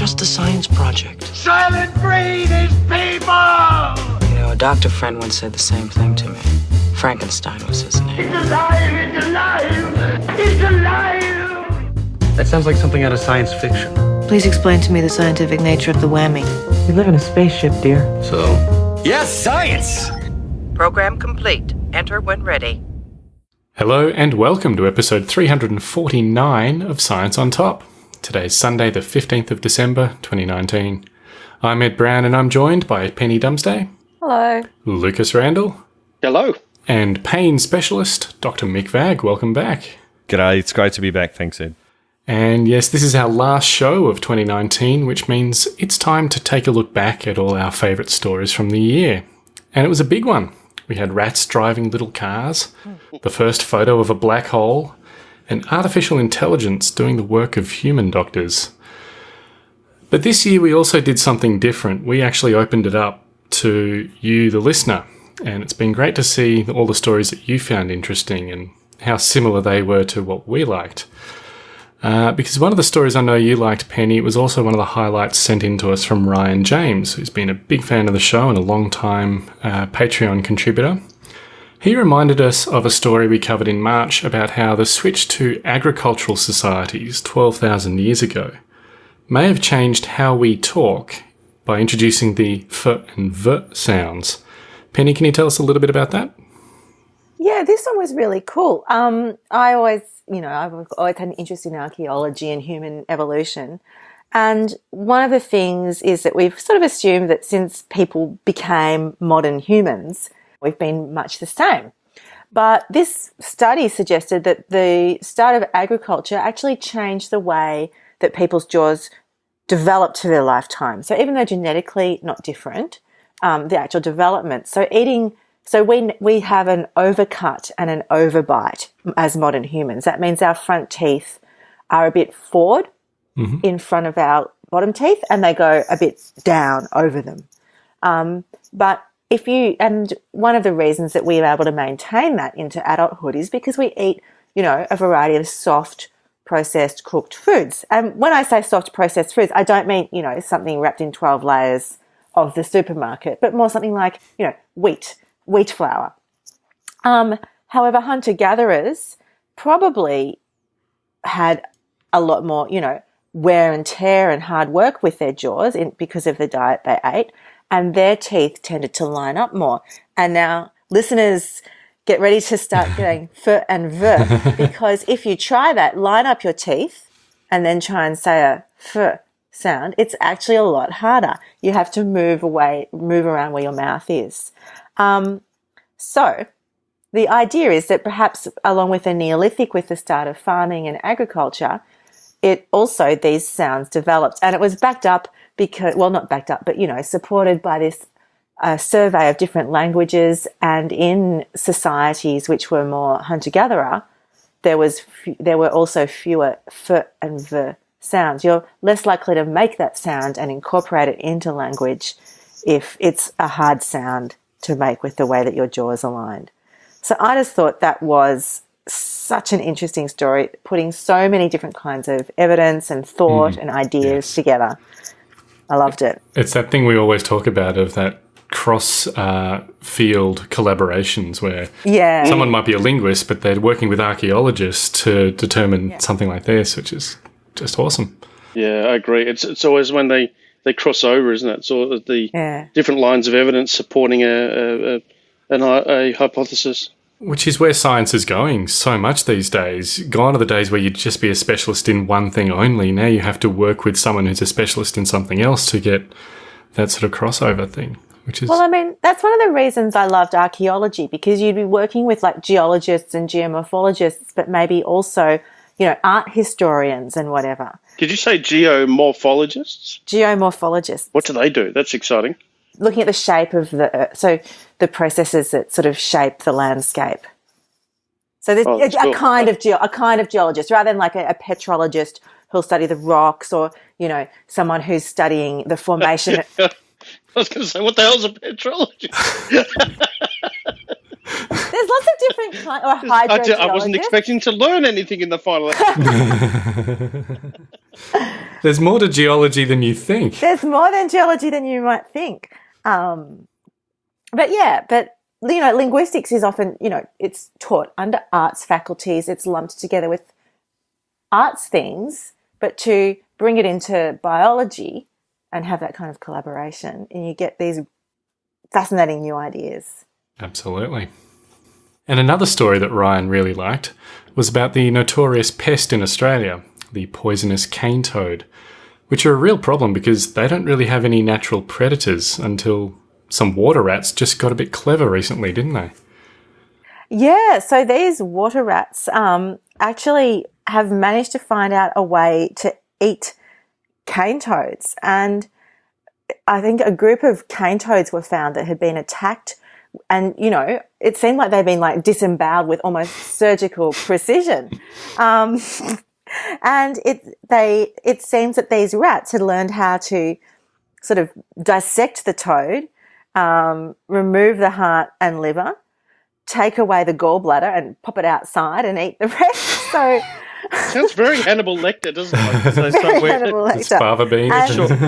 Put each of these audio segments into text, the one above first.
just a science project. Soylent Green is people! You know, a doctor friend once said the same thing to me. Frankenstein was his name. It's alive! It's alive! It's alive! That sounds like something out of science fiction. Please explain to me the scientific nature of the whammy. We live in a spaceship, dear. So? Yes, science! Program complete. Enter when ready. Hello and welcome to episode 349 of Science on Top. Today's Sunday, the 15th of December, 2019. I'm Ed Brown and I'm joined by Penny Dumsday. Hello. Lucas Randall. Hello. And pain specialist, Dr. Mick Vagg. Welcome back. G'day, it's great to be back. Thanks, Ed. And yes, this is our last show of 2019, which means it's time to take a look back at all our favourite stories from the year. And it was a big one. We had rats driving little cars, hmm. the first photo of a black hole, and artificial intelligence doing the work of human doctors. But this year we also did something different. We actually opened it up to you, the listener, and it's been great to see all the stories that you found interesting and how similar they were to what we liked. Uh, because one of the stories I know you liked, Penny, was also one of the highlights sent in to us from Ryan James, who's been a big fan of the show and a long time uh, Patreon contributor. He reminded us of a story we covered in March about how the switch to agricultural societies 12,000 years ago may have changed how we talk by introducing the f and v sounds. Penny, can you tell us a little bit about that? Yeah, this one was really cool. Um, I always, you know, I've always had an interest in archaeology and human evolution. And one of the things is that we've sort of assumed that since people became modern humans, we've been much the same. But this study suggested that the start of agriculture actually changed the way that people's jaws developed to their lifetime. So even though genetically not different, um, the actual development. So eating so we, we have an overcut and an overbite as modern humans. That means our front teeth are a bit forward mm-hmm. in front of our bottom teeth and they go a bit down over them. Um, but if you, and one of the reasons that we are able to maintain that into adulthood is because we eat, you know, a variety of soft, processed, cooked foods. And when I say soft processed foods, I don't mean, you know, something wrapped in 12 layers of the supermarket, but more something like, you know, wheat wheat flour. Um, however, hunter gatherers probably had a lot more, you know, wear and tear and hard work with their jaws in, because of the diet they ate, and their teeth tended to line up more. And now, listeners, get ready to start getting f and v because if you try that, line up your teeth and then try and say a f sound, it's actually a lot harder. You have to move away, move around where your mouth is. Um, so the idea is that perhaps along with the Neolithic, with the start of farming and agriculture, it also these sounds developed, and it was backed up because well, not backed up, but you know, supported by this uh, survey of different languages, and in societies which were more hunter-gatherer, there was there were also fewer f and v sounds. You're less likely to make that sound and incorporate it into language if it's a hard sound to make with the way that your jaw is aligned. So I just thought that was such an interesting story, putting so many different kinds of evidence and thought mm, and ideas yes. together. I loved it. It's that thing we always talk about of that cross uh, field collaborations where yeah. someone might be a linguist, but they're working with archaeologists to determine yeah. something like this, which is just awesome. Yeah, I agree. It's it's always when they they cross over, isn't it? So the yeah. different lines of evidence supporting a, a, a, an, a hypothesis. Which is where science is going so much these days. Gone are the days where you'd just be a specialist in one thing only. Now you have to work with someone who's a specialist in something else to get that sort of crossover thing. Which is well, I mean, that's one of the reasons I loved archaeology because you'd be working with like geologists and geomorphologists, but maybe also, you know, art historians and whatever. Did you say geomorphologists? Geomorphologists. What do they do? That's exciting. Looking at the shape of the earth, so the processes that sort of shape the landscape. So there's oh, a, cool. a, kind of a kind of geologist, rather than like a, a petrologist who'll study the rocks, or you know, someone who's studying the formation. I was going to say, what the hell is a petrologist? There's lots of different kinds. Or hydrogeologist. I, I wasn't expecting to learn anything in the final. There's more to geology than you think. There's more than geology than you might think. Um, but yeah, but you know, linguistics is often, you know, it's taught under arts faculties. It's lumped together with arts things, but to bring it into biology and have that kind of collaboration, and you get these fascinating new ideas. Absolutely. And another story that Ryan really liked was about the notorious pest in Australia, the poisonous cane toad, which are a real problem because they don't really have any natural predators until some water rats just got a bit clever recently, didn't they? Yeah, so these water rats um, actually have managed to find out a way to eat cane toads. And I think a group of cane toads were found that had been attacked. And, you know, it seemed like they'd been like disemboweled with almost surgical precision. Um, and it, they, it seems that these rats had learned how to sort of dissect the toad, um, remove the heart and liver, take away the gallbladder and pop it outside and eat the rest. So, Sounds very Hannibal Lecter, doesn't it? So, so very we're, Hannibal It's Lecter. fava beans.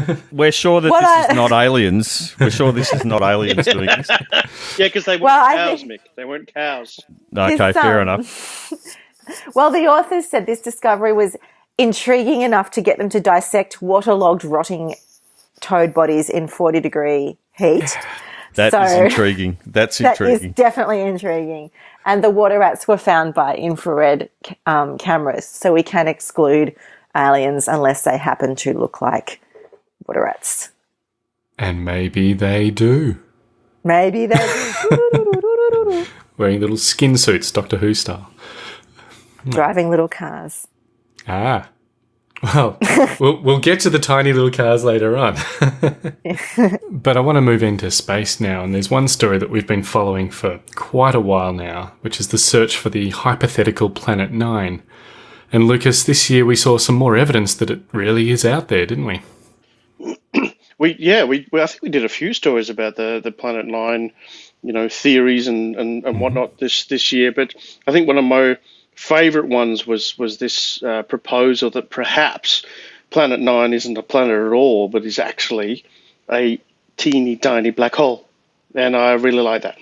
And- we're sure that this I- is not aliens. We're sure this is not aliens doing this. Yeah, because they weren't Well, cows, think- Mick. They weren't cows. Okay, This, fair um, enough. Well, the authors said this discovery was intriguing enough to get them to dissect waterlogged, rotting toad bodies in 40 degree heat. That is so- intriguing. That's That is intriguing. definitely intriguing. And the water rats were found by infrared um, cameras, so we can exclude aliens unless they happen to look like water rats. and maybe they do. Maybe they do. Wearing little skin suits, Doctor Who style. driving little cars. Ah. Well, we'll, we'll get to the tiny little cars later on. but I want to move into space now, and there's one story that we've been following for quite a while now, which is the search for the hypothetical Planet Nine. And Lucas, this year we saw some more evidence that it really is out there, didn't we? We yeah, we, we I think we did a few stories about the the Planet Nine, you know, theories and, and, and mm-hmm. whatnot this this year. But I think one of my favourite ones was was this uh, proposal that perhaps Planet Nine isn't a planet at all, but is actually a teeny tiny black hole, and I really like that.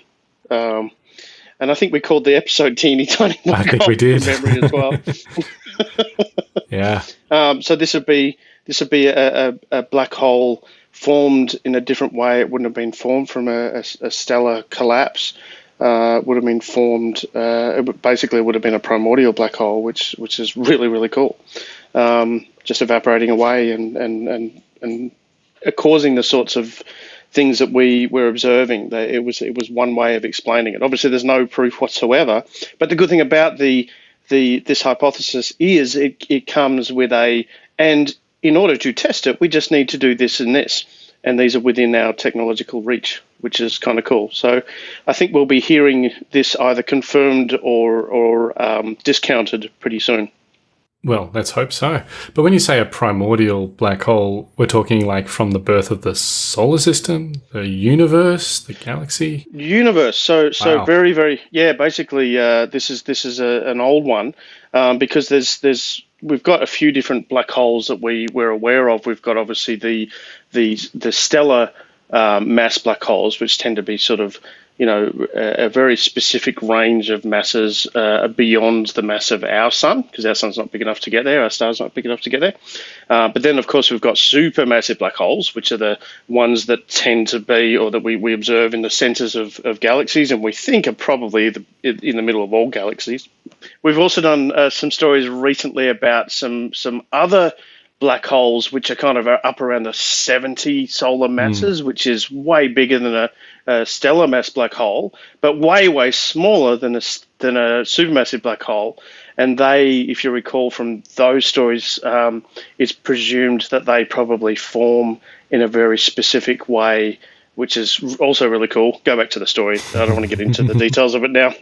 Um, and I think we called the episode "Teeny Tiny Black think Hole" we did. memory as well. Yeah. Um, so this would be this would be a, a, a black hole formed in a different way. It wouldn't have been formed from a, a, a stellar collapse. Uh, would have been formed. Uh, it basically would have been a primordial black hole, which which is really really cool. Um, just evaporating away and and and and causing the sorts of things that we were observing. That it was it was one way of explaining it. Obviously, there's no proof whatsoever. But the good thing about the the this hypothesis is it, it comes with a and in order to test it, we just need to do this and this, and these are within our technological reach, which is kind of cool. So I think we'll be hearing this either confirmed or or um, discounted pretty soon. Well, let's hope so. But when you say a primordial black hole, we're talking like from the birth of the solar system, the universe, the galaxy. universe so so Wow. very very yeah basically uh, this is this is a, an old one um, because there's there's we've got a few different black holes that we we're aware of we've got obviously the the the stellar um, mass black holes which tend to be sort of you know a, a very specific range of masses uh, beyond the mass of our sun because our sun's not big enough to get there our star's not big enough to get there uh, but then, of course, we've got supermassive black holes, which are the ones that tend to be, or that we, we observe in the centers of, of galaxies, and we think are probably the, in the middle of all galaxies. We've also done uh, some stories recently about some some other black holes, which are kind of up around the 70 solar masses, which is way bigger than a, a stellar mass black hole, but way, way smaller than a, than a supermassive black hole. And they, if you recall from those stories, um, it's presumed that they probably form in a very specific way, which is also really cool. Go back to the story. I don't want to get into the details of it now.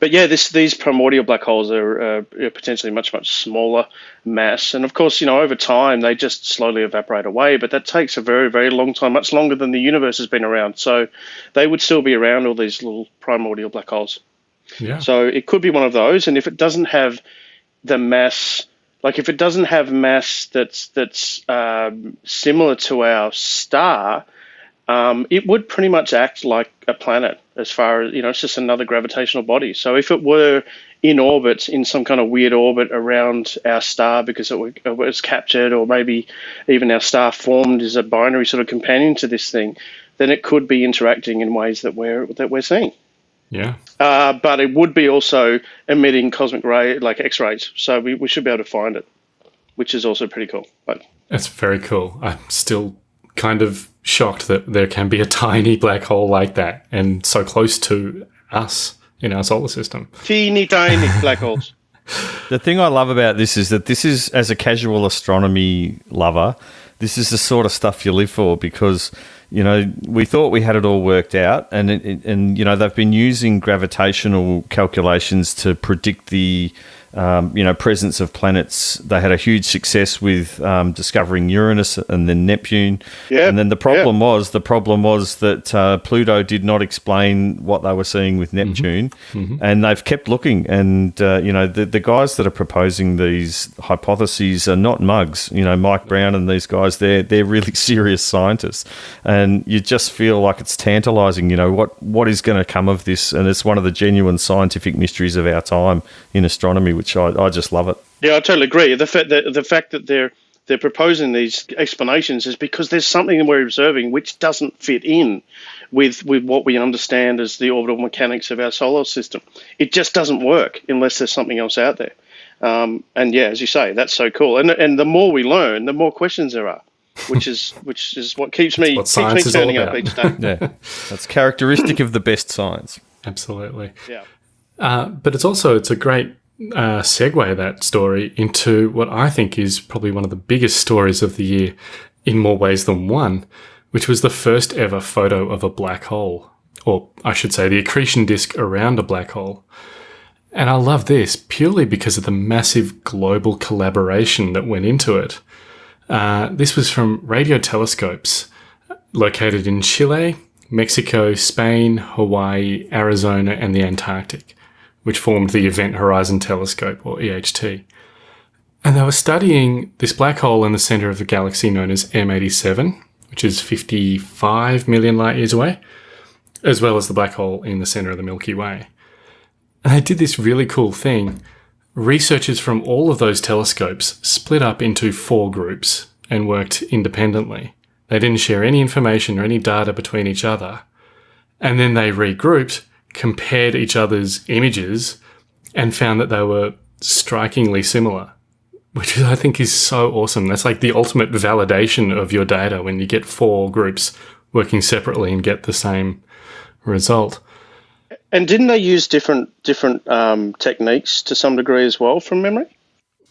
But yeah, this these primordial black holes are uh, potentially much much smaller mass, and of course, you know, over time they just slowly evaporate away. But that takes a very very long time, much longer than the universe has been around. So they would still be around all these little primordial black holes. Yeah. So it could be one of those, and if it doesn't have the mass Like if it doesn't have mass that's that's um, similar to our star, um, it would pretty much act like a planet as far as you know. It's just another gravitational body. So if it were in orbit, in some kind of weird orbit around our star because it, it was captured, or maybe even our star formed as a binary sort of companion to this thing, then it could be interacting in ways that we're that we're seeing. Yeah. Uh, but it would be also emitting cosmic ray like X rays, so we, we should be able to find it, which is also pretty cool. But That's very cool. I'm still kind of shocked that there can be a tiny black hole like that and so close to us in our solar system. teeny tiny black holes. The thing I love about this is that this is, as a casual astronomy lover, this is the sort of stuff you live for because you know we thought we had it all worked out, and it, and you know they've been using gravitational calculations to predict the um, you know presence of planets. They had a huge success with um, discovering Uranus and then Neptune. Yeah, and then the problem was the problem was that uh, Pluto did not explain what they were seeing with Neptune, and they've kept looking. And uh, you know the the guys that are proposing these hypotheses are not mugs. You know Mike Brown and these guys they're they're really serious scientists, and you just feel like it's tantalizing. You know what what is going to come of this, and it's one of the genuine scientific mysteries of our time in astronomy, which I, I just love it. Yeah, I totally agree. The fact that the fact that they're they're proposing these explanations is because there's something we're observing which doesn't fit in with with what we understand as the orbital mechanics of our solar system. It just doesn't work unless there's something else out there. Um, and yeah, as you say, that's so cool. And and the more we learn, the more questions there are, which is which is what keeps me what keeps science me is all turning up each day. Yeah, that's characteristic of the best science. Absolutely. Yeah. Uh, but it's also it's a great uh, segue that story into what I think is probably one of the biggest stories of the year, in more ways than one, which was the first ever photo of a black hole, or I should say, the accretion disk around a black hole. And I love this purely because of the massive global collaboration that went into it. Uh, this was from radio telescopes located in Chile, Mexico, Spain, Hawaii, Arizona, and the Antarctic, which formed the Event Horizon Telescope, or EHT. And they were studying this black hole in the center of the galaxy known as M87, which is 55 million light years away, as well as the black hole in the center of the Milky Way. And they did this really cool thing. Researchers from all of those telescopes split up into four groups and worked independently. They didn't share any information or any data between each other. And then they regrouped, compared each other's images, and found that they were strikingly similar, which I think is so awesome. That's like the ultimate validation of your data when you get four groups working separately and get the same result. And didn't they use different different um, techniques to some degree as well, from memory?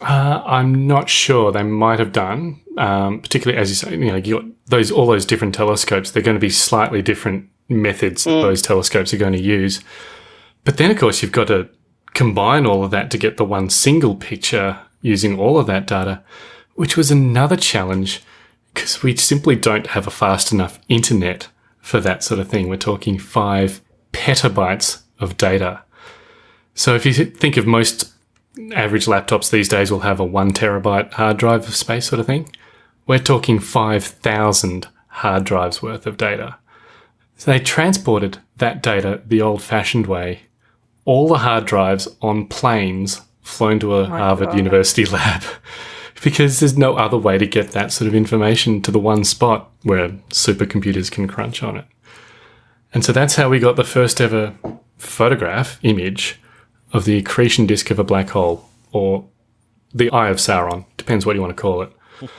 Uh, I'm not sure. They might have done, um, particularly as you say. You know, you got those all those different telescopes. They're going to be slightly different methods that mm. those telescopes are going to use. But then, of course, you've got to combine all of that to get the one single picture using all of that data, which was another challenge because we simply don't have a fast enough internet for that sort of thing. We're talking five petabytes of data. So if you think of most average laptops these days will have a one terabyte hard drive of space sort of thing. We're talking 5,000 hard drives worth of data. So they transported that data the old fashioned way, all the hard drives on planes flown to a oh Harvard University lab, because there's no other way to get that sort of information to the one spot where supercomputers can crunch on it. And so that's how we got the first ever photograph image of the accretion disk of a black hole, or the Eye of Sauron, depends what you want to call it.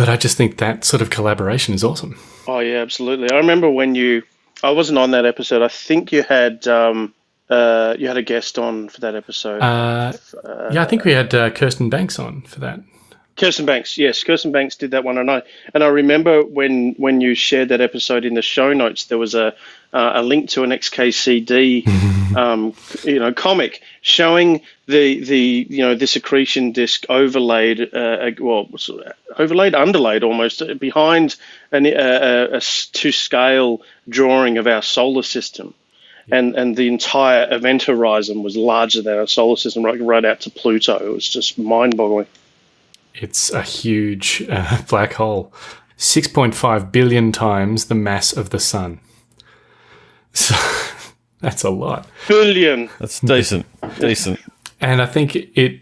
but I just think that sort of collaboration is awesome. Oh yeah, absolutely. I remember when you. I wasn't on that episode. I think you had um, uh, you had a guest on for that episode. Uh, yeah, I think we had uh, Kirsten Banks on for that. Kirsten Banks, yes, Kirsten Banks did that one, and I and I remember when when you shared that episode in the show notes, there was a uh, a link to an XKCD, um, you know, comic showing the the you know this accretion disk overlaid, uh, well, overlaid, underlaid almost behind an, uh, a, a to scale drawing of our solar system. and and the entire event horizon was larger than our solar system, right, right out to Pluto. It was just mind-boggling. It's a huge uh, black hole, 6.5 billion times the mass of the sun. So that's a lot. Billion. That's decent. decent. And I think it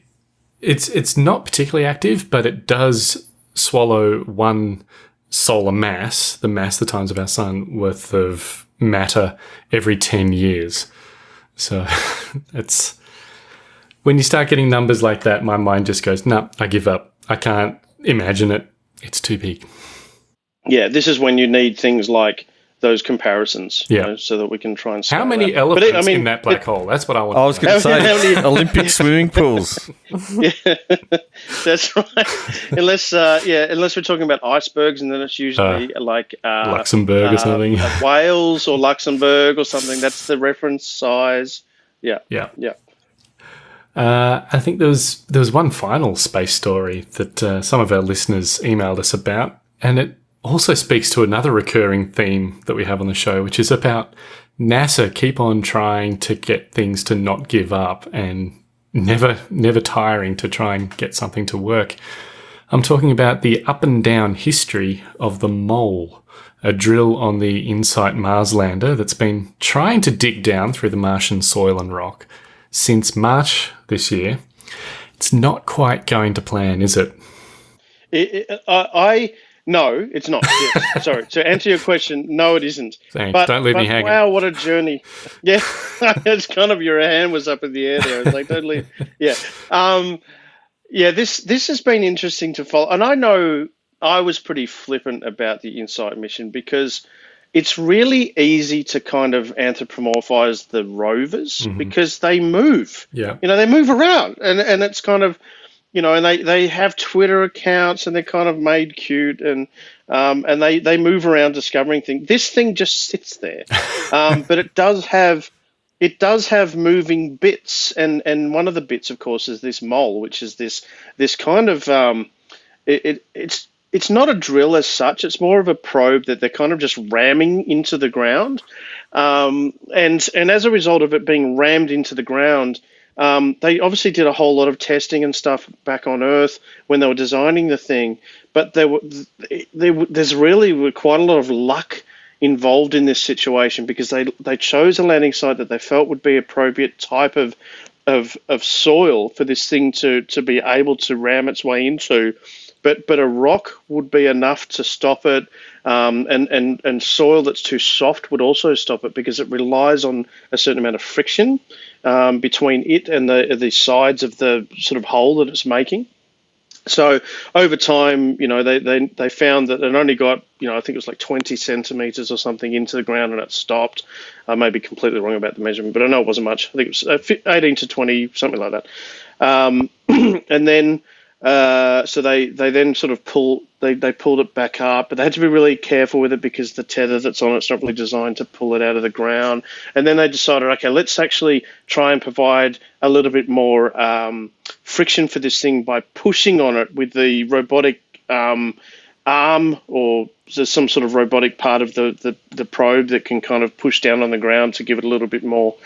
it's it's not particularly active, but it does swallow one solar mass, the mass the times of our sun worth of matter every 10 years. So it's when you start getting numbers like that, my mind just goes, no, nah, I give up. I can't imagine it. It's too big. Yeah, this is when you need things like those comparisons, Yeah. you know, so that we can try and. How many that. But elephants it- I mean, in that black it- hole? That's what I want. I was going to How- how say many- Olympic swimming pools. That's right. unless, uh, yeah, unless we're talking about icebergs, and then it's usually like uh, Luxembourg or uh, something. uh, Wales or Luxembourg or something. That's the reference size. Yeah, yeah. yeah. Uh, I think there was there was one final space story that uh, some of our listeners emailed us about, and it also speaks to another recurring theme that we have on the show, which is about NASA keep on trying to get things to not give up and never never tiring to try and get something to work. I'm talking about the up and down history of the mole, a drill on the InSight Mars lander that's been trying to dig down through the Martian soil and rock since March this year. It's not quite going to plan, is it? It, it, I, I no, it's not. Yes, sorry. To answer your question, no, it isn't. Thanks. But, Don't leave but me hanging. Wow, what a journey! Yeah, it's kind of your hand was up in the air there. It's like don't leave. Yeah, um, yeah. This this has been interesting to follow, and I know I was pretty flippant about the Insight mission because it's really easy to kind of anthropomorphize the rovers Mm-hmm. because they move Yeah. you know they move around and and it's kind of you know and they they have twitter accounts and they're kind of made cute and um, and they they move around discovering things. This thing just sits there. Um, but it does have it does have moving bits and and one of the bits of course is this mole which is this this kind of um, it, it it's it's not a drill as such. It's more of a probe that they're kind of just ramming into the ground, um, and and as a result of it being rammed into the ground, um, they obviously did a whole lot of testing and stuff back on Earth when they were designing the thing. But there were there, there's really quite a lot of luck involved in this situation because they they chose a landing site that they felt would be appropriate type of of of soil for this thing to to be able to ram its way into but but a rock would be enough to stop it, um, and and and soil that's too soft would also stop it because it relies on a certain amount of friction um, between it and the the sides of the sort of hole that it's making. So over time, you know, they, they, they found that it only got, you know, I think it was like 20 centimeters or something into the ground and it stopped. I may be completely wrong about the measurement, but I know it wasn't much. I think it was uh, 18 to 20, something like that. Um, and then, uh, so they, they then sort of pull, they, they pulled it back up, but they had to be really careful with it because the tether that's on it's not really designed to pull it out of the ground. And then they decided, okay, let's actually try and provide a little bit more um, friction for this thing by pushing on it with the robotic um, arm or some sort of robotic part of the, the, the probe that can kind of push down on the ground to give it a little bit more.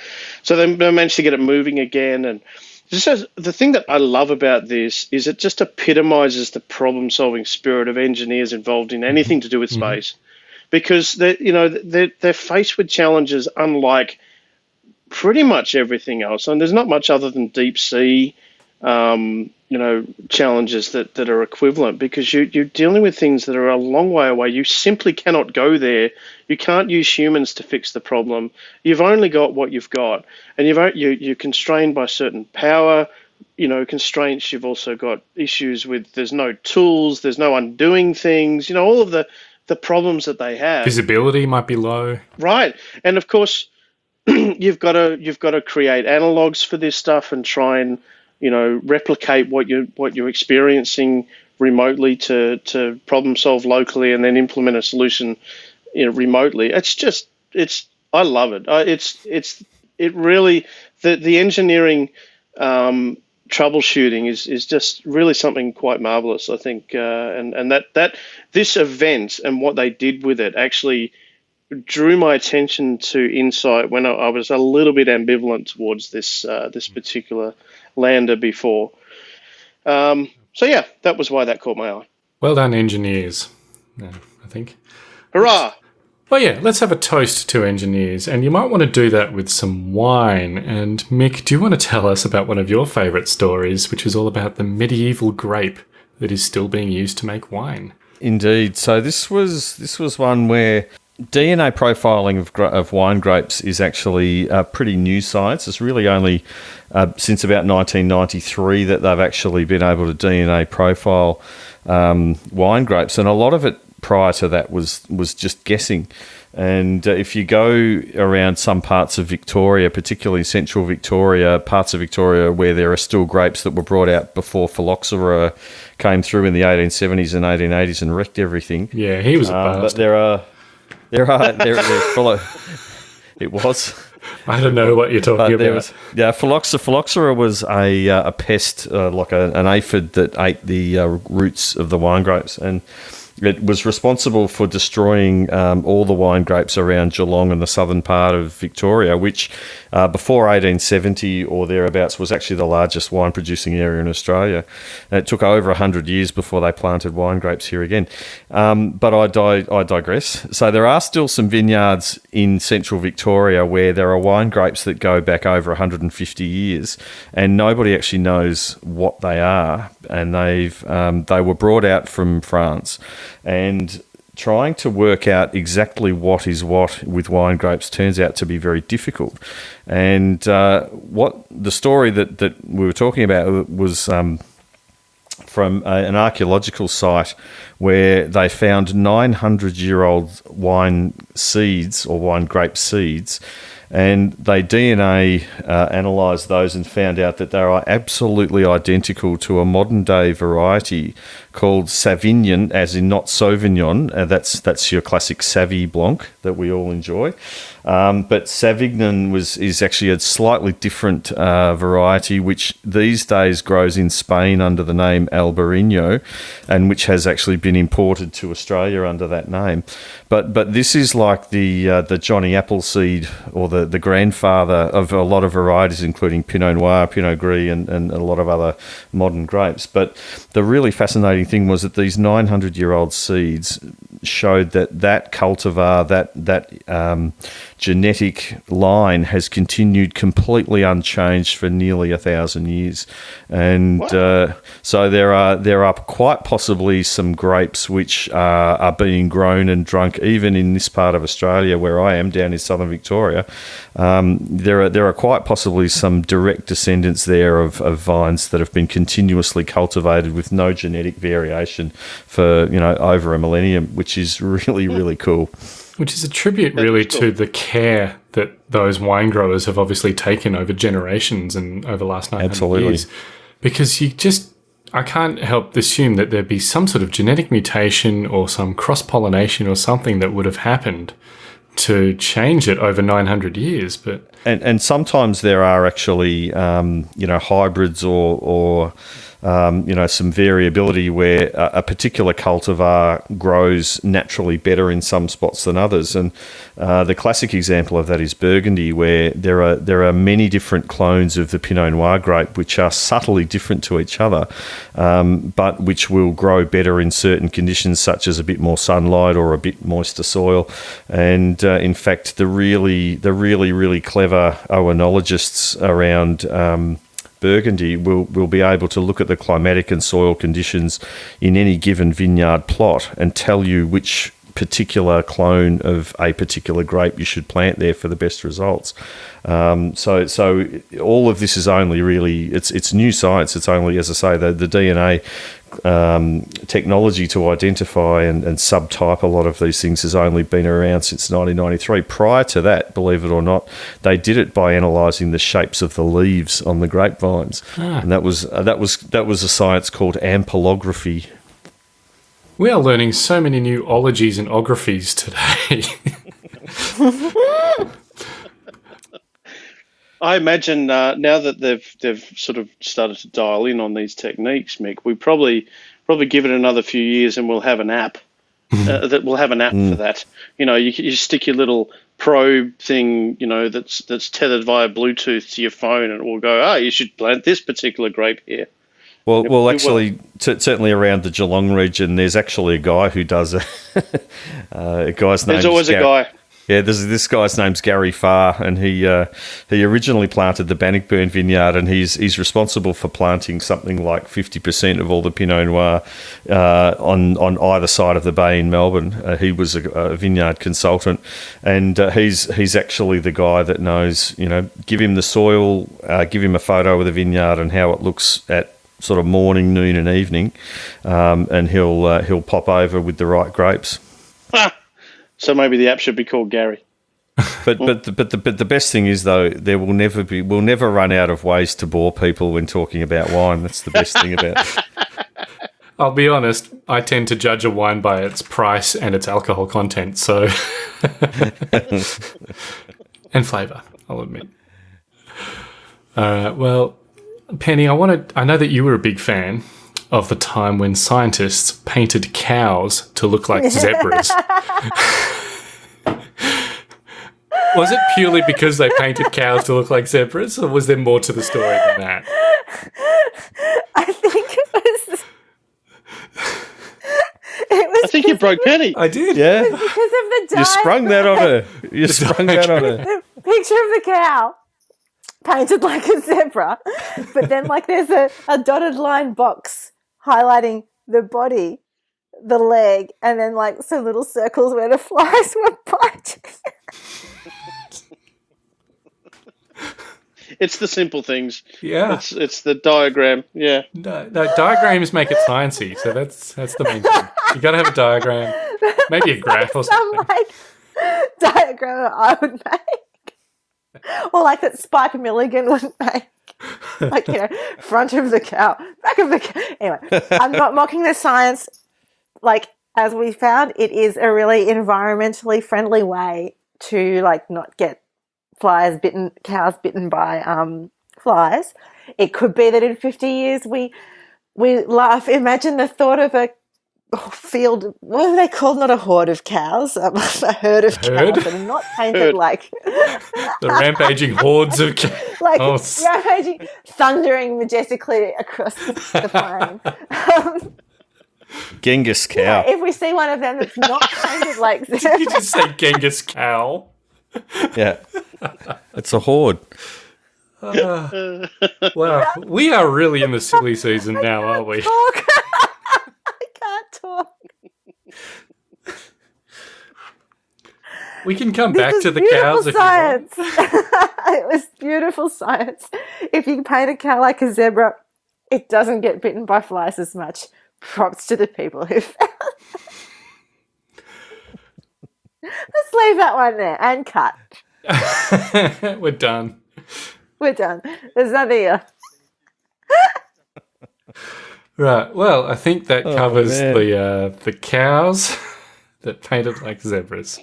So they they managed to get it moving again. And just as, the thing that I love about this is it just epitomizes the problem solving spirit of engineers involved in anything to do with space. Because they you know they're, they're faced with challenges unlike pretty much everything else. And there's not much other than deep sea um, you know challenges that, that are equivalent because you, you're dealing with things that are a long way away. You simply cannot go there. You can't use humans to fix the problem. You've only got what you've got. And you've you, you're constrained by certain power you know constraints. You've also got issues with there's no tools there's no undoing things you know all of the the problems that they have. Visibility might be low. Right, and of course, you've got to you've got to create analogs for this stuff and try and you know replicate what you what you're experiencing remotely to to problem solve locally and then implement a solution you know remotely. It's just it's I love it. It's it's it really the the engineering um, troubleshooting is is just really something quite marvelous. I think, uh, and and that that this event and what they did with it actually drew my attention to insight when I, I was a little bit ambivalent towards this uh, this particular lander before. Um, so yeah, that was why that caught my eye. Well done, engineers. Yeah, I think. Hurrah! Well, yeah, let's have a toast to engineers, and you might want to do that with some wine. And Mick, do you want to tell us about one of your favourite stories, which is all about the medieval grape that is still being used to make wine? Indeed. So this was this was one where DNA profiling of, of wine grapes is actually a pretty new science. It's really only uh, since about 1993 that they've actually been able to DNA profile um, wine grapes, and a lot of it prior to that was was just guessing. And uh, if you go around some parts of Victoria, particularly central Victoria, parts of Victoria where there are still grapes that were brought out before phylloxera came through in the 1870s and 1880s and wrecked everything. Yeah, he was a Um, but there are, there are, there, there follow, it was. I don't know what you're talking about. was, yeah, phylloxera, phylloxera was a, uh, a pest, uh, like a, an aphid that ate the uh, roots of the wine grapes, and it was responsible for destroying um, all the wine grapes around Geelong and the southern part of Victoria, which uh, before 1870 or thereabouts was actually the largest wine producing area in Australia. And it took over 100 years before they planted wine grapes here again. Um, but I, di- I digress. So there are still some vineyards in central Victoria where there are wine grapes that go back over 150 years, and nobody actually knows what they are. And they've um, they were brought out from France, and trying to work out exactly what is what with wine grapes turns out to be very difficult. And uh, what the story that, that we were talking about was um, from a, an archaeological site where they found 900 year old wine seeds or wine grape seeds. And they DNA uh, analysed those and found out that they are absolutely identical to a modern day variety called Savagnin, as in not Sauvignon. Uh, that's that's your classic Savy Blanc that we all enjoy. Um, but Savagnin was is actually a slightly different uh, variety, which these days grows in Spain under the name Albarino, and which has actually been imported to Australia under that name. But but this is like the uh, the Johnny Appleseed or the, the grandfather of a lot of varieties, including Pinot Noir, Pinot Gris, and, and a lot of other modern grapes. But the really fascinating thing was that these 900 year old seeds showed that that cultivar, that that um, genetic line, has continued completely unchanged for nearly a thousand years, and uh, so there are there are quite possibly some grapes which are, are being grown and drunk even in this part of Australia where I am down in southern Victoria. Um, there are there are quite possibly some direct descendants there of, of vines that have been continuously cultivated with no genetic variation for you know over a millennium, which is really really cool. Which is a tribute, really, to the care that those wine growers have obviously taken over generations and over the last 900 Absolutely. years. Because you just, I can't help assume that there'd be some sort of genetic mutation or some cross pollination or something that would have happened to change it over 900 years. But and and sometimes there are actually um, you know hybrids or or um, you know some variability where a, a particular cultivar grows naturally better in some spots than others. And uh, the classic example of that is Burgundy, where there are there are many different clones of the Pinot Noir grape which are subtly different to each other, um, but which will grow better in certain conditions, such as a bit more sunlight or a bit moister soil. And uh, in fact, the really the really really clever oenologists around. Um, Burgundy will, will be able to look at the climatic and soil conditions in any given vineyard plot and tell you which particular clone of a particular grape you should plant there for the best results. Um, so so all of this is only really it's it's new science. It's only as I say the the DNA um, technology to identify and, and subtype a lot of these things has only been around since 1993. Prior to that, believe it or not, they did it by analysing the shapes of the leaves on the grapevines, and that was uh, that was that was a science called ampelography. We are learning so many new ologies and ographies today. I imagine uh, now that they've they've sort of started to dial in on these techniques, Mick, we probably probably give it another few years and we'll have an app uh, that will have an app for that. You know, you, you stick your little probe thing, you know, that's that's tethered via Bluetooth to your phone, and it will go, ah, you should plant this particular grape here. Well, well, actually, certainly around the Geelong region, there's actually a guy who does it. uh, a guy's name. There's always a guy. Yeah, this this guy's name's Gary Farr, and he uh, he originally planted the Bannockburn vineyard, and he's he's responsible for planting something like fifty percent of all the Pinot Noir uh, on on either side of the bay in Melbourne. Uh, he was a, a vineyard consultant, and uh, he's he's actually the guy that knows. You know, give him the soil, uh, give him a photo of the vineyard and how it looks at sort of morning, noon, and evening, um, and he'll uh, he'll pop over with the right grapes. So maybe the app should be called Gary. But but the, but the but the best thing is though there will never be we'll never run out of ways to bore people when talking about wine. That's the best thing about. it. I'll be honest, I tend to judge a wine by its price and its alcohol content, so. and flavour, I'll admit. All right, well, Penny, I wanted. I know that you were a big fan of the time when scientists painted cows to look like zebras. was it purely because they painted cows to look like zebras, or was there more to the story than that? I think it was. It was I think you broke Penny. I did. Yeah, because of the dye. you sprung that on her. You sprung that on her. the picture of the cow painted like a zebra, but then like there's a, a dotted line box highlighting the body, the leg, and then like some little circles where the flies were biting. It's the simple things. Yeah. It's it's the diagram. Yeah. No, no, diagrams make it sciencey, so that's that's the main thing. You got to have a diagram, maybe a graph or something. Some something. like diagram I would make, or like that Spike Milligan would make. Like you know, front of the cow, back of the cow. Anyway, I'm not mocking the science. Like as we found, it is a really environmentally friendly way to like not get flies bitten, cows bitten by um, flies. It could be that in 50 years we we laugh. Imagine the thought of a field. What are they called? Not a horde of cows, um, a herd of Herd? cows that are not painted Herd. like The rampaging hordes of cows. like Oh, rampaging, thundering majestically across the plain. Um, Genghis cow. if we see one of them that's not painted like Did you just say Genghis cow? Yeah, it's a horde. Wow, we are really in the silly season now, aren't we? talk. I can't talk. We can come This back to the beautiful cows if you want. science. it was beautiful science. If you paint a cow like a zebra, it doesn't get bitten by flies as much. Props to the people who Let's leave that one there and cut. We're done. We're done. There's nothing else. Right. Well, I think that covers man. the uh, the cows that painted like zebras.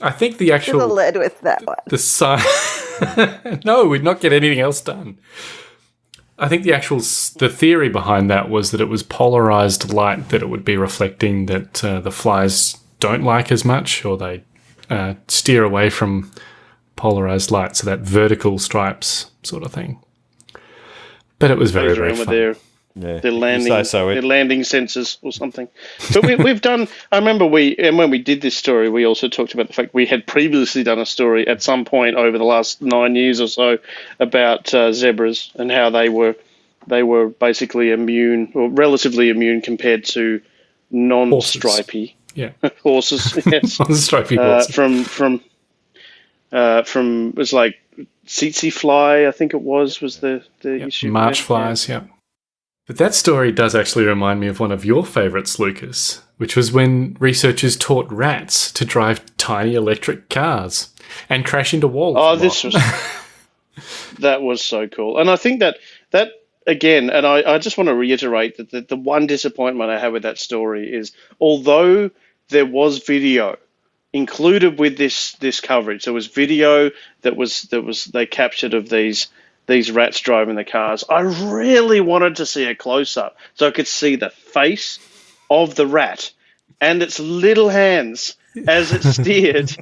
I think the Should have actual led with that one. the sign. no, we'd not get anything else done. I think the actual the theory behind that was that it was polarized light that it would be reflecting that uh, the flies don't like as much, or they uh, steer away from polarized light, so that vertical stripes sort of thing. But it was very very around with fun. their Yeah, their landing so. their landing sensors or something. But we, we've done. I remember we and when we did this story, we also talked about the fact we had previously done a story at some point over the last nine years or so about uh, zebras and how they were they were basically immune or relatively immune compared to non-stripy Yeah, horses. yes, stripy uh, horses. from from uh, from it was like tsetse fly, I think it was was the the Yep, issue. March there. flies, yeah. But that story does actually remind me of one of your favourites, Lucas, which was when researchers taught rats to drive tiny electric cars and crash into walls. Oh, this was that was so cool, and I think that that again, and I, I just want to reiterate that the, the one disappointment I have with that story is, although there was video included with this this coverage, there was video that was that was they captured of these these rats driving the cars. I really wanted to see a close up so I could see the face of the rat and its little hands as it steered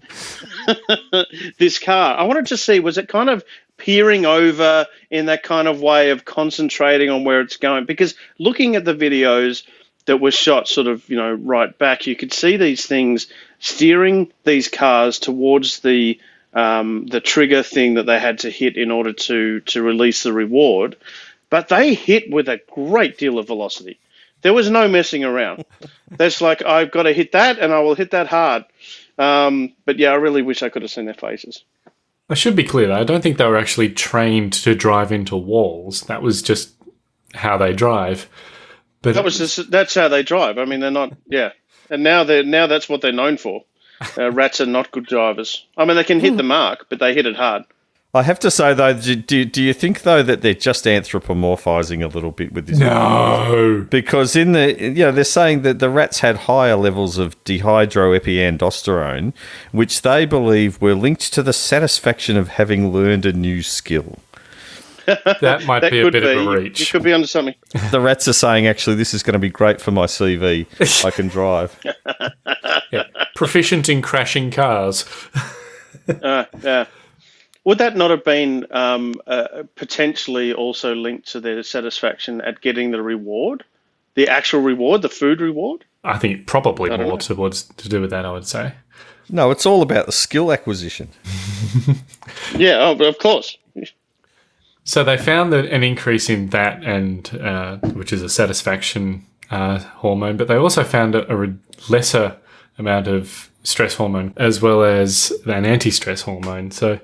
this car. I wanted to see was it kind of peering over in that kind of way of concentrating on where it's going? Because looking at the videos that were shot sort of, you know, right back, you could see these things steering these cars towards the um, the trigger thing that they had to hit in order to to release the reward. But they hit with a great deal of velocity. There was no messing around. That's like I've got to hit that, and I will hit that hard. Um, but yeah, I really wish I could have seen their faces. I should be clear. I don't think they were actually trained to drive into walls. That was just how they drive. But that was just that's how they drive. I mean, they're not. Yeah, and now they're now that's what they're known for. Uh, rats are not good drivers. I mean, they can hit the mark, but they hit it hard. I have to say though, do, do, do you think though that they're just anthropomorphizing a little bit with this? No, because in the you know they're saying that the rats had higher levels of dehydroepiandrosterone, which they believe were linked to the satisfaction of having learned a new skill. That might That be a could bit of be. a You- reach. You could be onto something. The rats are saying actually this is going to be great for my CV. I can drive. Yeah. Proficient in crashing cars. Uh, yeah. Would that not have been um, uh, potentially also linked to their satisfaction at getting the reward, the actual reward, the food reward? I think probably I more know. towards to do with that. I would say. No, it's all about the skill acquisition. Yeah, oh, but of course. So they found that an increase in that, and uh, which is a satisfaction uh, hormone, but they also found a, a re- lesser amount of stress hormone as well as an anti-stress hormone. So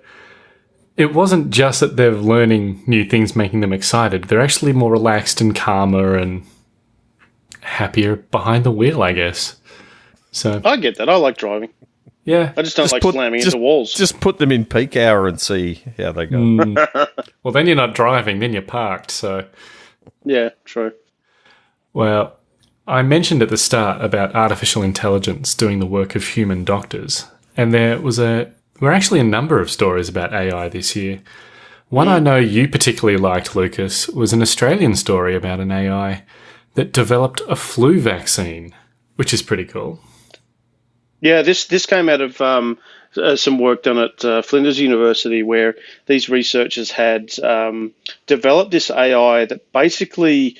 it wasn't just that they're learning new things, making them excited. They're actually more relaxed and calmer and happier behind the wheel, I guess. So I get that. I like driving. yeah, I just don't like put- slamming just- into walls. Just put them in peak hour and see how they go. Mm. well then you're not driving, then you're parked. So. yeah, true. Well, I mentioned at the start about artificial intelligence doing the work of human doctors, and there was a were actually a number of stories about AI this year. One I know you particularly liked, Lucas, was an Australian story about an AI that developed a flu vaccine, which is pretty cool. Yeah, this this came out of um, uh, some work done at uh, Flinders University, where these researchers had um, developed this AI that basically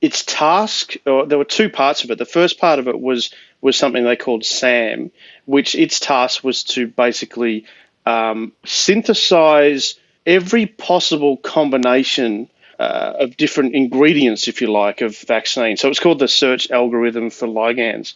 its task. Or there were two parts of it. The first part of it was was something they called SAM, which its task was to basically um, synthesize every possible combination uh, of different ingredients, if you like, of vaccine. So it's called the search algorithm for ligands,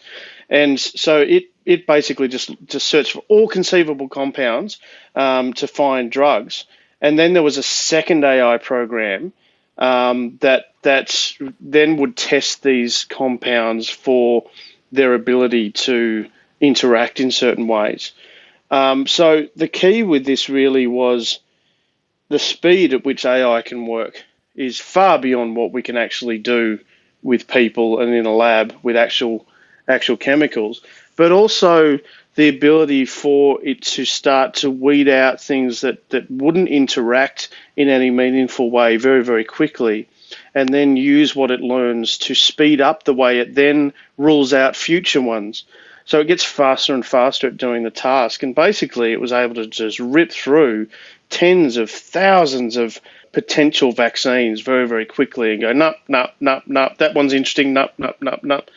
and so it it basically just just searched for all conceivable compounds um, to find drugs. And then there was a second AI program um, that that then would test these compounds for their ability to interact in certain ways. Um, so the key with this really was the speed at which AI can work is far beyond what we can actually do with people and in a lab with actual actual chemicals, but also the ability for it to start to weed out things that, that wouldn't interact in any meaningful way very, very quickly, and then use what it learns to speed up the way it then rules out future ones. So it gets faster and faster at doing the task. And basically, it was able to just rip through tens of thousands of potential vaccines very, very quickly and go, nope, nope, nope, nope, that one's interesting, nope, nope, nope, nope.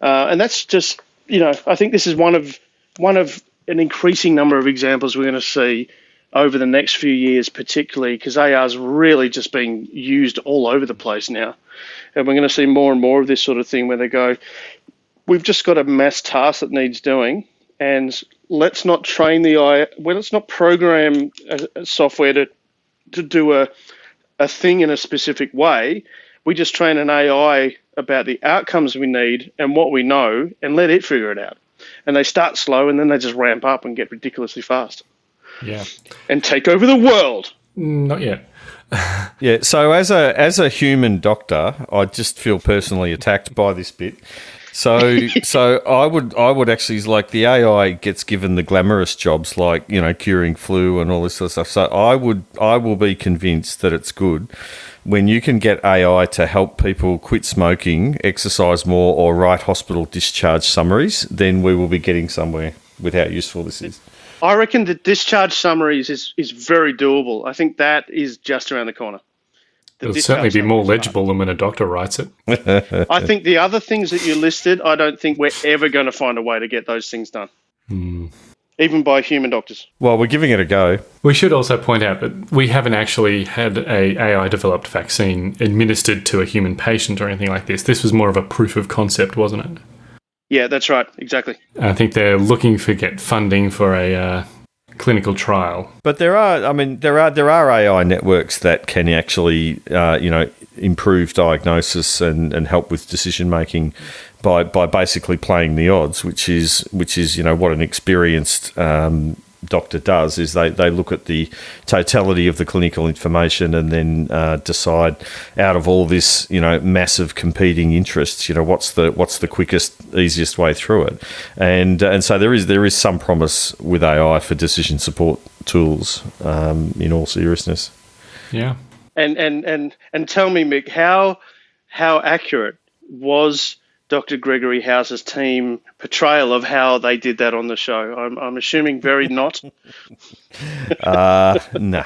Uh, and that's just, you know, I think this is one of one of an increasing number of examples we're going to see over the next few years, particularly because AR is really just being used all over the place now. And we're going to see more and more of this sort of thing where they go, we've just got a mass task that needs doing, and let's not train the AI, well, let's not program a, a software to, to do a, a thing in a specific way. We just train an AI about the outcomes we need and what we know and let it figure it out. And they start slow and then they just ramp up and get ridiculously fast Yeah. and take over the world. Not yet. Yeah. So as a as a human doctor, I just feel personally attacked by this bit. So so I would I would actually like the AI gets given the glamorous jobs like you know curing flu and all this sort of stuff. So I would I will be convinced that it's good, when you can get AI to help people quit smoking, exercise more, or write hospital discharge summaries, then we will be getting somewhere with how useful this is. I reckon the discharge summaries is, is very doable. I think that is just around the corner. The It'll certainly be more legible than when a doctor writes it. I think the other things that you listed, I don't think we're ever going to find a way to get those things done, hmm. Even by human doctors. Well, we're giving it a go. We should also point out that we haven't actually had a AI developed vaccine administered to a human patient or anything like this. This was more of a proof of concept, wasn't it? Yeah, that's right. Exactly. I think they're looking for get funding for a uh, clinical trial. But there are, I mean, there are there are AI networks that can actually, uh, you know, improve diagnosis and, and help with decision making by by basically playing the odds, which is which is you know what an experienced um, doctor does is they, they look at the totality of the clinical information and then uh, decide out of all this you know massive competing interests you know what's the what's the quickest easiest way through it and and so there is there is some promise with AI for decision support tools um, in all seriousness Yeah. And and and and tell me, Mick, how how accurate was Dr. Gregory House's team portrayal of how they did that on the show? I'm I'm assuming very not. Uh, no.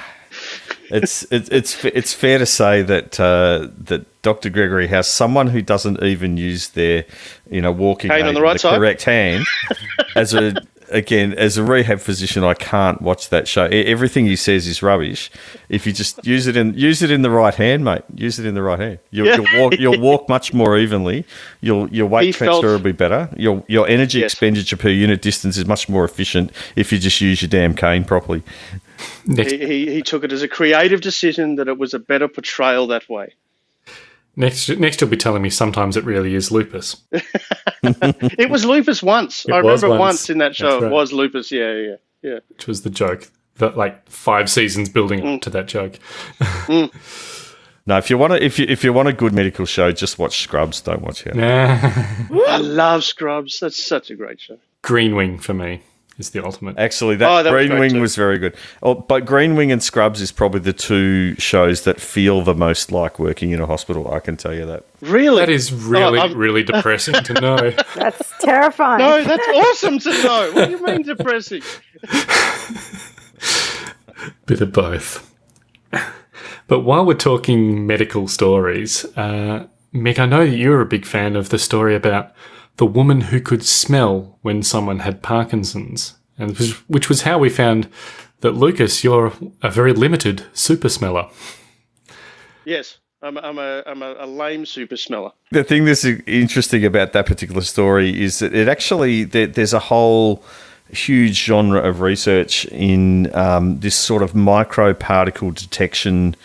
It's it's it's it's fair to say that uh, that Dr. Gregory House, someone who doesn't even use their you know walking Cane on the right side? correct hand, as a again as a rehab physician, I can't watch that show. Everything he says is rubbish. If you just use it in use it in the right hand, mate, use it in the right hand. You'll, Yeah. you'll walk you'll walk much more evenly. You'll your weight He transfer felt- will be better. Your your energy Yes. expenditure per unit distance is much more efficient if you just use your damn cane properly. He, he he took it as a creative decision that it was a better portrayal that way. Next, next, you'll be telling me sometimes it really is lupus. It was lupus once. It I remember once. once in that show That's it was lupus. Yeah, yeah, yeah. which was the joke. That like five seasons building Mm. up to that joke. No, if you want to, if you if you want a good medical show, just watch Scrubs. Don't watch it. I love Scrubs. That's such a great show. Green Wing for me is the ultimate. Actually, that, Oh, that Green great Wing too. was very good. Oh, but Green Wing and Scrubs is probably the two shows that feel the most like working in a hospital. I can tell you that. Really? That is really, Oh, really depressing to know. That's terrifying. No, that's awesome to know. What do you mean depressing? Bit of both. But while we're talking medical stories, uh, Mick, I know that you're a big fan of the story about the woman who could smell when someone had Parkinson's, and which, which was how we found that Lucas, you're a very limited super smeller. Yes, I'm, I'm a I'm a, a lame super smeller. The thing that's interesting about that particular story is that it actually there, there's a whole huge genre of research in um, this sort of microparticle detection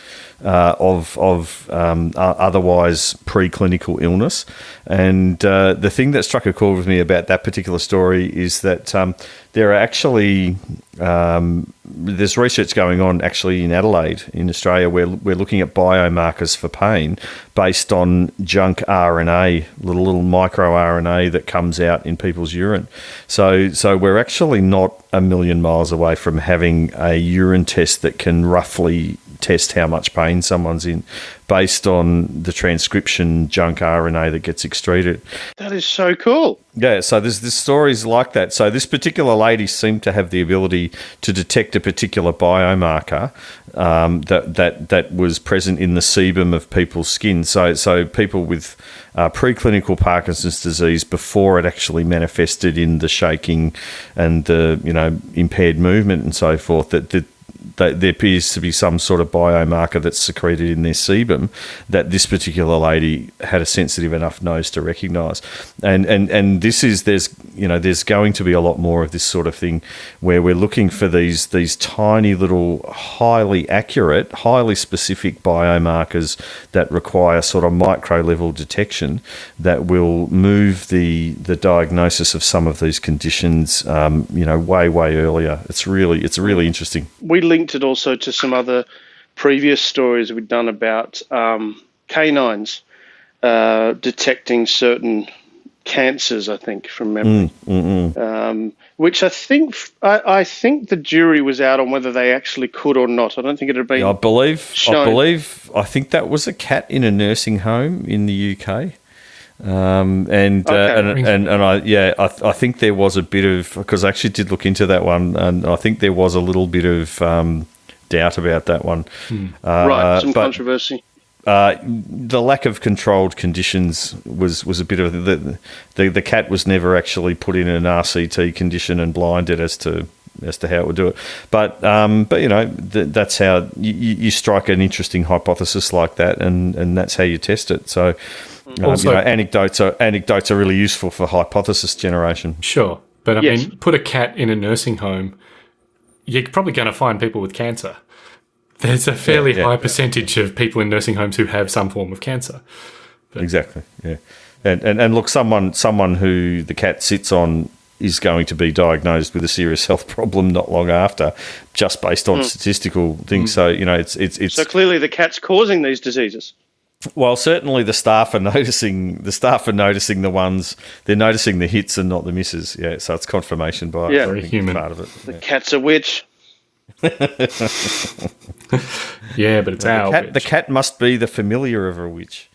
uh, of of um, otherwise preclinical illness. And uh, the thing that struck a chord with me about that particular story is that um, there are actually um, there's research going on actually in Adelaide in Australia where we're looking at biomarkers for pain based on junk RNA, little little micro RNA that comes out in people's urine. So so we're actually not a million miles away from having a urine test that can roughly test how much pain someone's in based on the transcription junk RNA that gets excreted. That is so cool. Yeah, so there's there's stories like that. So this particular lady seemed to have the ability to detect a particular biomarker um, that that that was present in the sebum of people's skin. So so people with uh, preclinical Parkinson's disease before it actually manifested in the shaking and the you know impaired movement and so forth. That that that there appears to be some sort of biomarker that's secreted in their sebum that this particular lady had a sensitive enough nose to recognize. And and and this is there's you know there's going to be a lot more of this sort of thing where we're looking for these these tiny little highly accurate highly specific biomarkers that require sort of micro level detection that will move the the diagnosis of some of these conditions um, you know way way earlier. It's really it's really interesting. We linked it also to some other previous stories we'd done about um, canines uh, detecting certain cancers, I think, from memory. Um, which I think I, I think the jury was out on whether they actually could or not. I don't think it had been. I believe. I believe. I think that was a cat in a nursing home in the UK. Um, and, uh, and and and I yeah I, th- I think there was a bit of because I actually did look into that one and I think there was a little bit of um, doubt about that one. Uh, right, some but- controversy. uh, the lack of controlled conditions was, was a bit of the, the the cat was never actually put in an RCT condition and blinded as to as to how it would do it. But um, but you know th- that's how you, you you strike an interesting hypothesis like that, and, and that's how you test it. So. Um, Also- you know, anecdotes are anecdotes are really useful for hypothesis generation. Sure. But I Yes. mean, put a cat in a nursing home, you're probably going to find people with cancer. There's a fairly yeah. high percentage of people in nursing homes who have some form of cancer. Exactly. Yeah. And, and and look, someone someone who the cat sits on is going to be diagnosed with a serious health problem not long after, just based on statistical things. So you know, it's it's it's So clearly, the cat's causing these diseases. Well, certainly the staff are noticing the staff are noticing the ones they're noticing the hits and not the misses. Yeah, so it's confirmation bias. Yeah. Very human. Part of it. The Yeah. cat's a witch. Yeah, but it's The, our cat, the cat must be the familiar of a witch.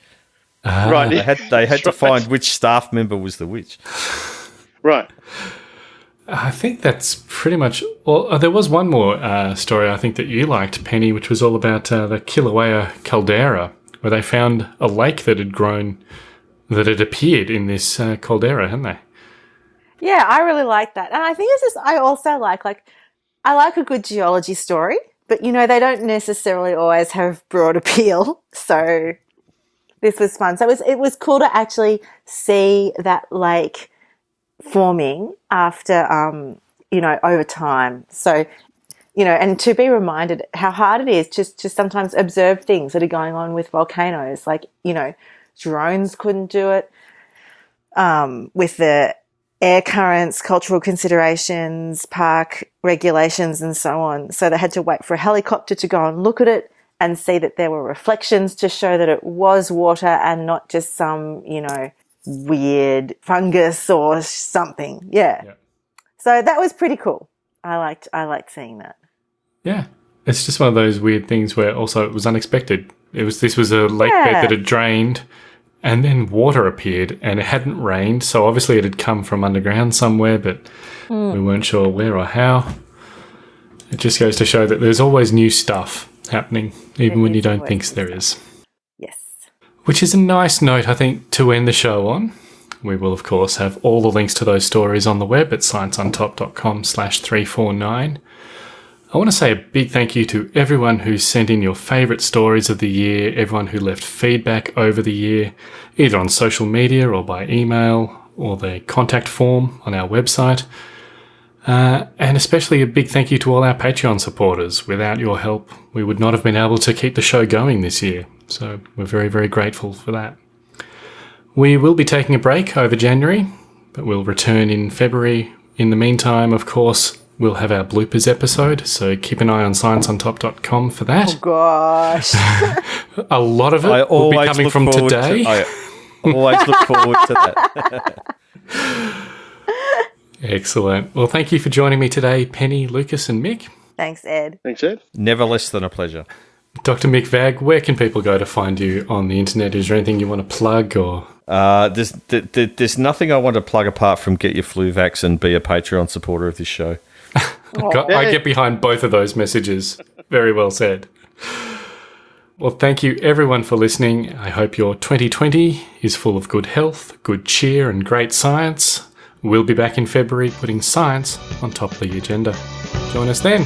right. They had they had to right. find which staff member was the witch. Right. I think that's pretty much all. Uh, there was one more uh, story I think that you liked, Penny, which was all about uh, the Kilauea caldera, where they found a lake that had grown, that had appeared in this uh, caldera, hadn't they? Yeah, I really like that. And I think it's just, I also like, like, I like a good geology story, but you know, they don't necessarily always have broad appeal. So this was fun. So it was, it was cool to actually see that lake forming after, um, you know, over time. So, you know, and to be reminded how hard it is just to sometimes observe things that are going on with volcanoes. Like, you know, drones couldn't do it um, with the air currents, cultural considerations, park regulations, and so on. So they had to wait for a helicopter to go and look at it and see that there were reflections to show that it was water and not just some, you know, weird fungus or something. Yeah. Yeah. So that was pretty cool. I liked I liked seeing that. Yeah, it's just one of those weird things where also it was unexpected. It was this was a lake bed that had drained, and then water appeared, and it hadn't rained, so obviously it had come from underground somewhere, but we weren't sure where or how. It just goes to show that there's always new stuff happening, even There when you don't think there is. Yes. Which is a nice note, I think, to end the show on. We will, of course, have all the links to those stories on the web at scienceontop.com slash 349. I want to say a big thank you to everyone who sent in your favourite stories of the year, everyone who left feedback over the year, either on social media or by email or the contact form on our website. Uh, and especially a big thank you to all our Patreon supporters. Without your help, we would not have been able to keep the show going this year. So we're very, very grateful for that. We will be taking a break over January, but we'll return in February. In the meantime, of course, we'll have our bloopers episode, so keep an eye on scienceontop.com for that. Gosh. A lot of it I will be coming from today. To, I always look forward to that. Excellent. Well, thank you for joining me today, Penny, Lucas, and Mick. Thanks, Ed. Thanks, Ed. Never less than a pleasure. Dr. Mick Vagg, where can people go to find you on the internet? Is there anything you want to plug or Uh, there's th- th- there's nothing I want to plug apart from get your flu vax and be a Patreon supporter of this show. Got- I get behind both of those messages. Very well said. Well, thank you everyone for listening. I hope your 2020 is full of good health, good cheer, and great science. We'll be back in February putting science on top of the agenda. Join us then.